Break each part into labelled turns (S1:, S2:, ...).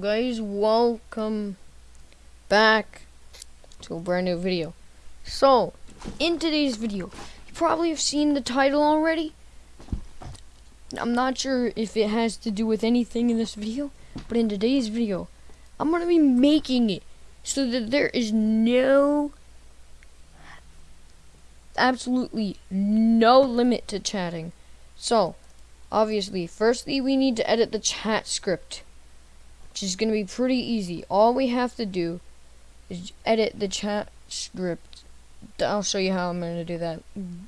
S1: guys welcome back to a brand new video. So in today's video you probably have seen the title already. I'm not sure if it has to do with anything in this video but in today's video i'm going to be making it so that there is no absolutely no limit to chatting. So obviously firstly we need to edit the chat script which is going to be pretty easy. All we have to do is edit the chat script. I'll show you how I'm going to do that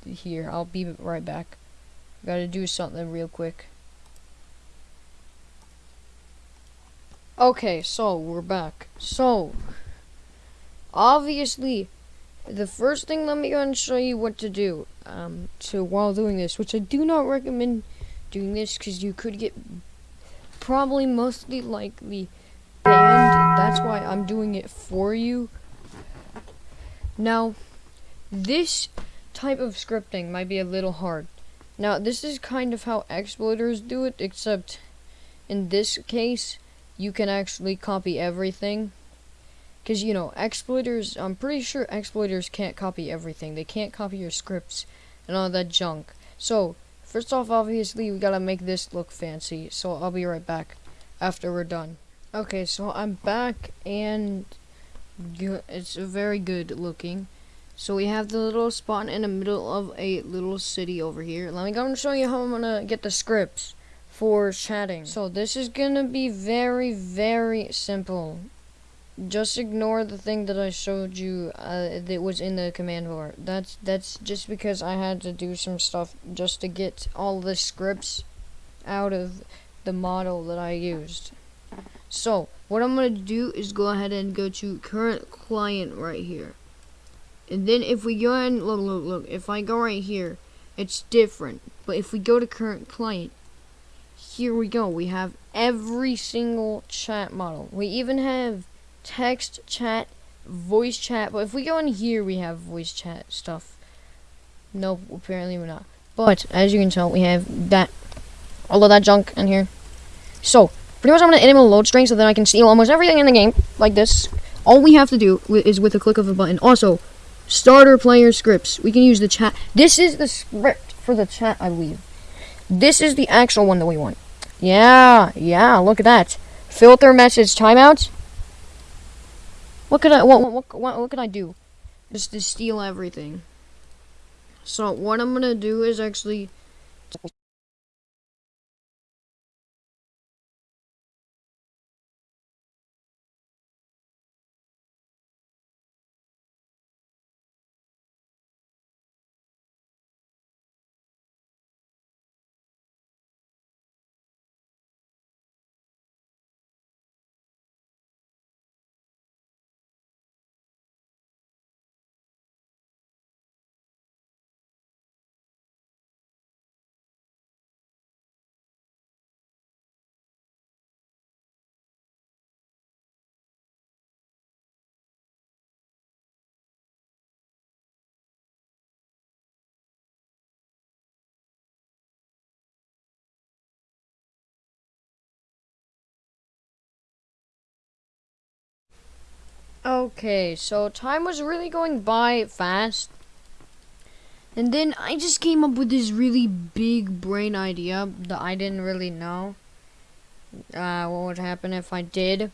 S1: here. I'll be right back. Got to do something real quick. Okay, so we're back. So, obviously, the first thing let me go and show you what to do um, to while doing this, which I do not recommend doing this because you could get probably mostly likely banned. That's why I'm doing it for you. Now, this type of scripting might be a little hard. Now, this is kind of how exploiters do it, except in this case, you can actually copy everything. Because, you know, exploiters, I'm pretty sure exploiters can't copy everything. They can't copy your scripts and all that junk. So, First off, obviously, we gotta make this look fancy, so I'll be right back after we're done. Okay, so I'm back, and it's very good looking. So we have the little spot in the middle of a little city over here. Let me go and show you how I'm gonna get the scripts for chatting. So this is gonna be very, very simple just ignore the thing that I showed you uh, that was in the command bar. That's that's just because I had to do some stuff just to get all the scripts out of the model that I used. So, what I'm going to do is go ahead and go to current client right here. And then if we go and look, look, look, if I go right here, it's different. But if we go to current client, here we go. We have every single chat model. We even have text chat, voice chat. But if we go in here, we have voice chat stuff. Nope, apparently we're not. But as you can tell, we have that, all of that junk in here. So pretty much, I'm gonna enable load string so that I can see almost everything in the game like this. All we have to do is with a click of a button. Also, starter player scripts. We can use the chat. This is the script for the chat, I believe. This is the actual one that we want. Yeah, yeah, look at that. Filter message timeouts. What could I what what what, what could I do? Just to steal everything. So what I'm gonna do is actually Okay, so time was really going by fast. And then I just came up with this really big brain idea that I didn't really know uh, what would happen if I did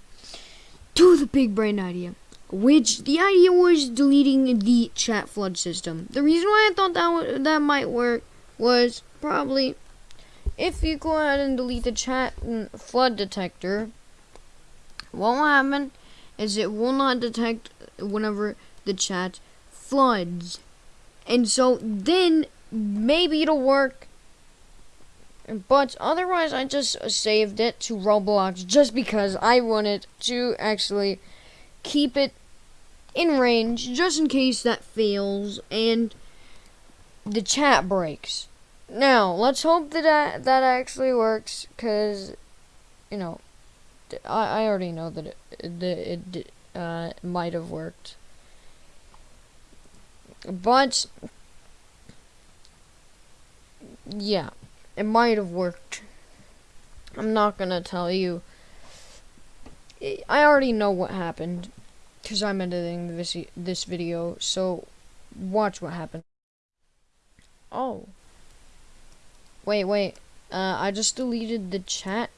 S1: do the big brain idea. Which the idea was deleting the chat flood system. The reason why I thought that that might work was probably if you go ahead and delete the chat flood detector, what will happen is it will not detect whenever the chat floods. And so then maybe it'll work. But otherwise, I just saved it to Roblox just because I wanted to actually keep it in range just in case that fails and the chat breaks. Now, let's hope that that, that actually works because, you know, I, I already know that it, that it uh, might have worked. But, yeah, it might have worked. I'm not to tell you I already know what happened because I'm editing this this video. So watch what happened. Oh. Wait, wait. Uh, I just deleted the chat.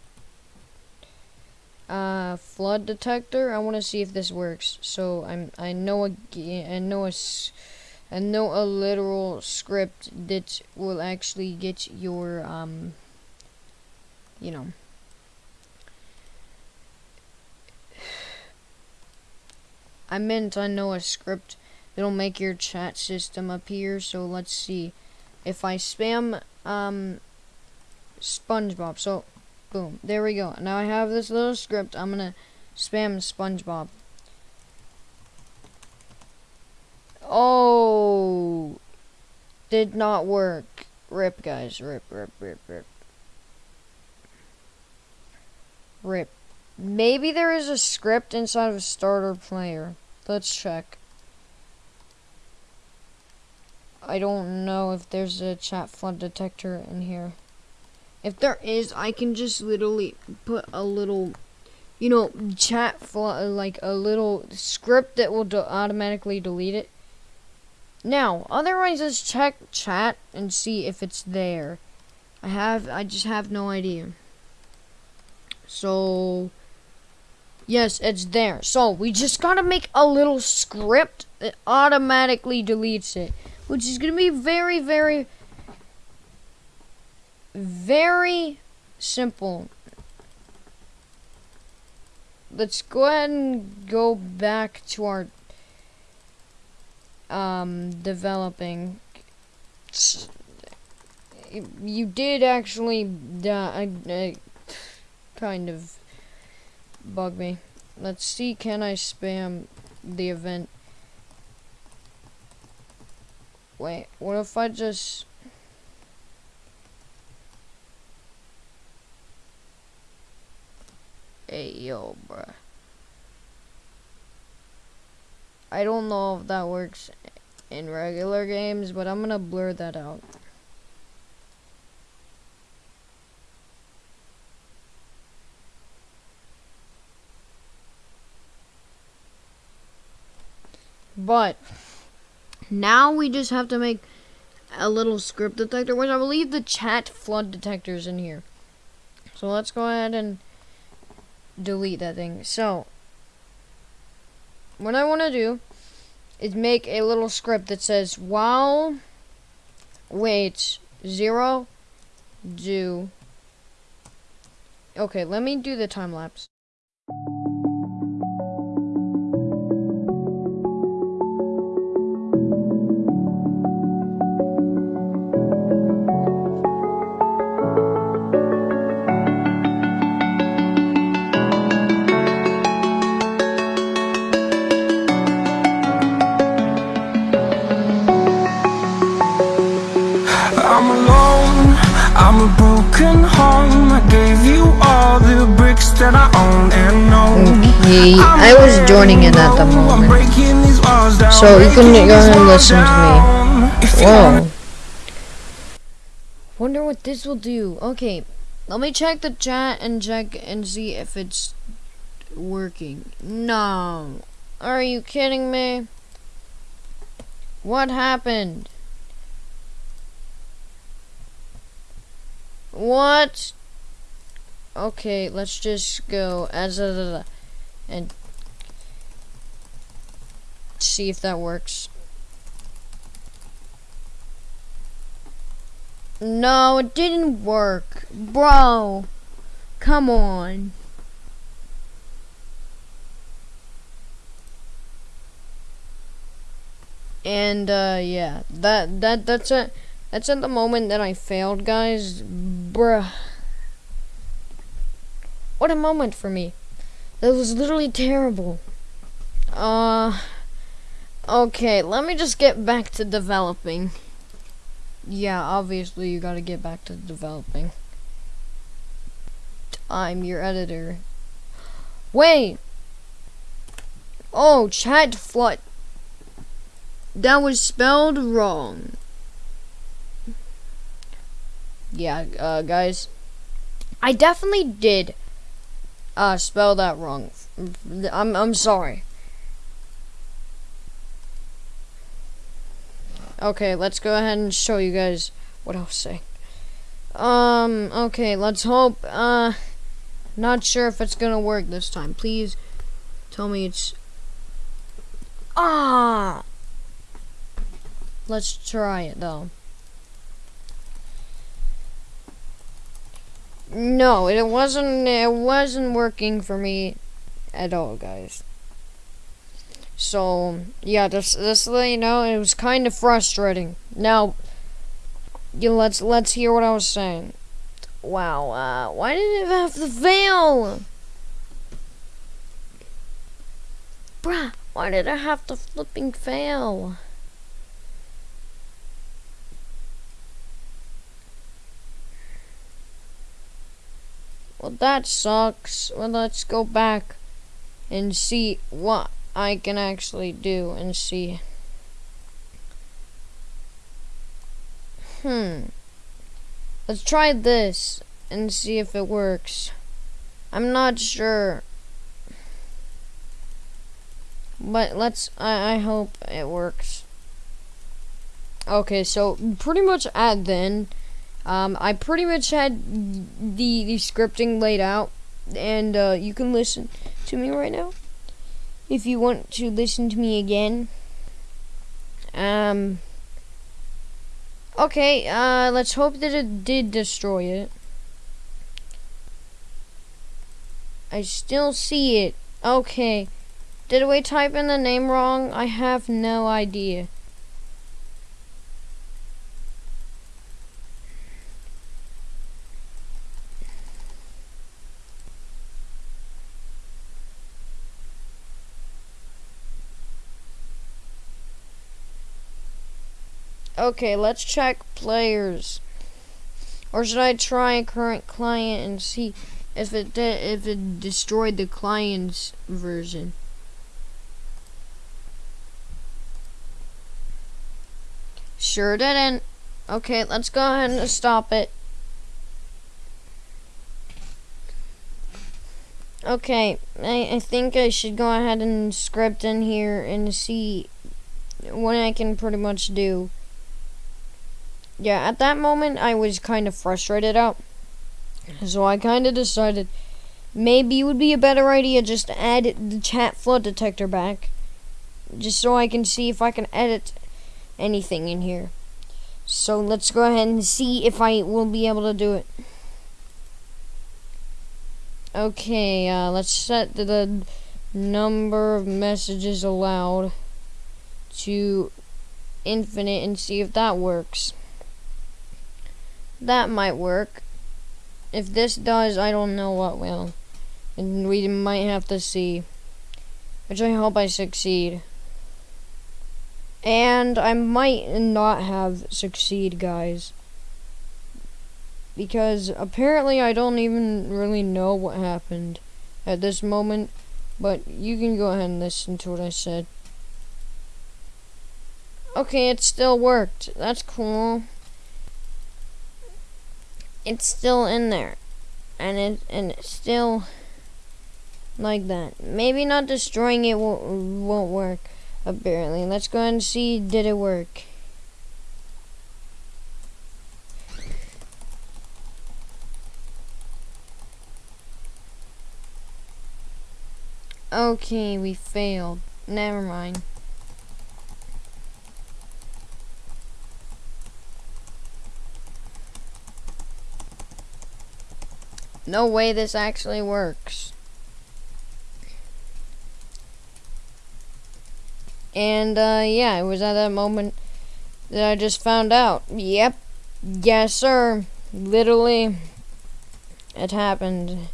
S1: Uh, flood detector. I want to see if this works. So I'm. I know a. I know a. I know a literal script that will actually get your um. You know. I meant I know a script that'll make your chat system appear. So let's see. If I spam um SpongeBob, so boom, there we go. Now I have this little script. I'm gonna spam SpongeBob. Oh, did not work. Rip, guys. Rip, rip, rip, rip. Rip. Maybe there is a script inside of a starter player. Let's check. I don't know if there's a chat flood detector in here. If there is, I can just literally put a little, you know, chat flood, uh, like a little script that will automatically delete it. Now, otherwise, let's check chat and see if it's there. I have, I just have no idea. So, Yes, it's there. So, we just gotta make a little script that automatically deletes it. Which is gonna be very, very, very simple. Let's go ahead and go back to our um, developing. You did actually uh, uh, kind of bug me. Let's see, can I spam the event? Wait, what if I just... Yo, bruh. I don't know if that works in regular games, but I'm gonna blur that out. But now we just have to make a little script detector, which I believe the chat flood detector is in here. So let's go ahead and delete that thing. So what I want to do is make a little script that says while wait zero do okay let me do the time lapse that I own and know Okay, I was joining in at the moment. So you can go and listen to me. Whoa Wonder what this will do. Okay, let me check the chat and check and see if it's working. No. Are you kidding me? What happened? What? Okay, let's just go as a and see if that works. No, it didn't work. Bro, come on. And, uh, yeah, that, that, that's it. That's at the moment that I failed, guys. Bruh. What a moment for me. That was literally terrible. Uh... Okay, let me just get back to developing. Yeah, obviously you gotta get back to developing. I'm your editor. Wait! Oh, chat flood. That was spelled wrong yeah, uh, guys, I definitely did uh, spelled that wrong I'm I'm sorry. Okay, let's go ahead and show you guys what I was saying. Um, okay, let's hope, uh, not sure if it's gonna work this time. Please tell me it's, ah! Let's try it, though. No, it wasn't, it wasn't working for me at all, guys. So, yeah, just, just let you know, it was kind of frustrating. Now, yeah, let's, let's hear what I was saying. Wow, uh, why did it have to fail? Bruh, why did I have to flipping fail? Well, that sucks. Well, let's go back and see what I can actually do and see. Hmm. Let's try this and see if it works. I'm not sure. But let's, I, I hope it works. Okay, so pretty much at then, um, I pretty much had the, the scripting laid out, and uh, you can listen to me right now if you want to listen to me again. Um, okay, uh, let's hope that it did destroy it. I still see it. Okay. Did we type in the name wrong? I have no idea. Okay, let's check players. Or should I try a current client and see if it if it destroyed the client's version? Sure didn't. Okay, let's go ahead and stop it. Okay, I, I think I should go ahead and script in here and see what I can pretty much do yeah, at that moment, I was kind of frustrated out. So I kind of decided maybe it would be a better idea just to add the chat flood detector back. Just so I can see if I can edit anything in here. So let's go ahead and see if I will be able to do it. Okay, uh, let's set the number of messages allowed to infinite and see if that works. That might work. If this does, I don't know what will. And we might have to see. Which I hope I succeed. And I might not have succeed, guys. Because apparently I don't even really know what happened at this moment. But you can go ahead and listen to what I said. Okay, it still worked. That's cool it's still in there. And it and it's still like that. Maybe not destroying it won't, won't work apparently. Let's go and see did it work? Okay we failed. Never mind No way this actually works. And, uh, yeah, it was at that moment that I just found out. Yep. Yes, sir. Literally, it happened.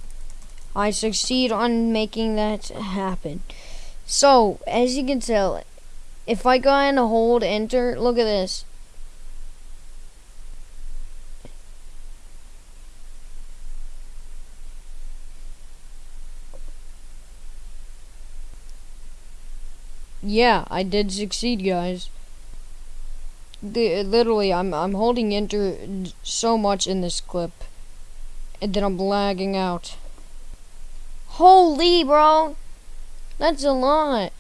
S1: I succeed on making that happen. So, as you can tell, if I go and hold enter, look at this. Yeah, I did succeed, guys. The, literally, I'm I'm holding enter so much in this clip, and then I'm lagging out. Holy, bro! That's a lot.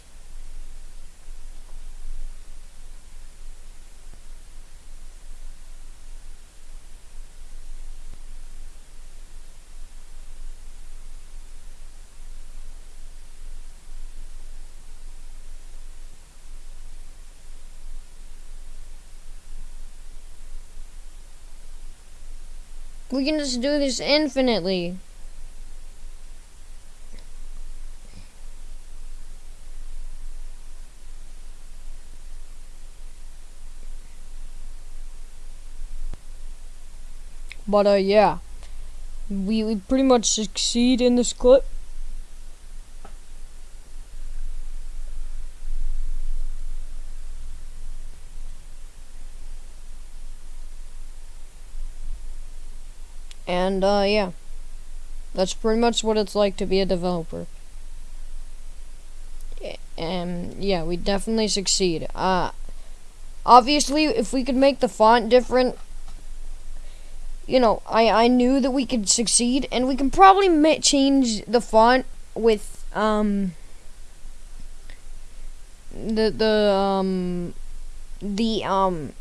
S1: We can just do this infinitely. But uh, yeah, we, we pretty much succeed in this clip. And uh, yeah, that's pretty much what it's like to be a developer. And yeah, we definitely succeed. Uh, obviously, if we could make the font different, you know, I, I knew that we could succeed, and we can probably change the font with um the the um the um.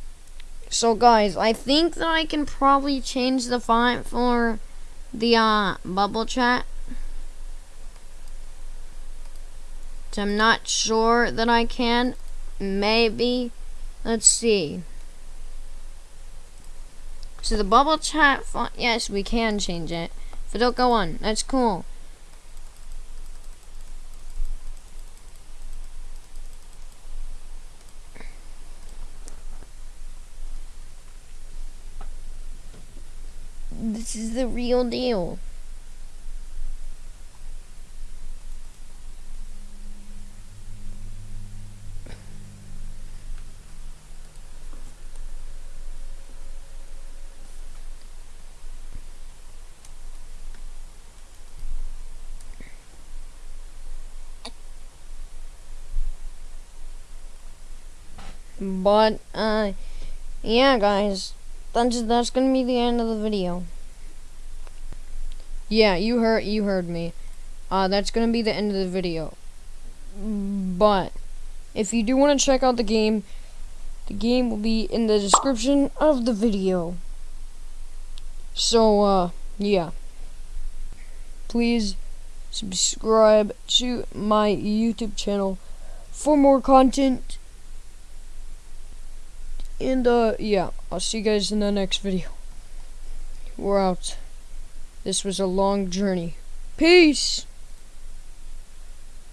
S1: So guys, I think that I can probably change the font for the uh bubble chat. So I'm not sure that I can. Maybe. Let's see. So the bubble chat font, yes, we can change it. If it'll go on, that's cool. This is the real deal. But, uh, yeah, guys, that's, that's gonna be the end of the video. Yeah, you heard, you heard me. Uh, that's gonna be the end of the video. But, if you do want to check out the game, the game will be in the description of the video. So, uh, yeah. Please subscribe to my YouTube channel for more content. And, uh, yeah, I'll see you guys in the next video. We're out. This was a long journey. Peace!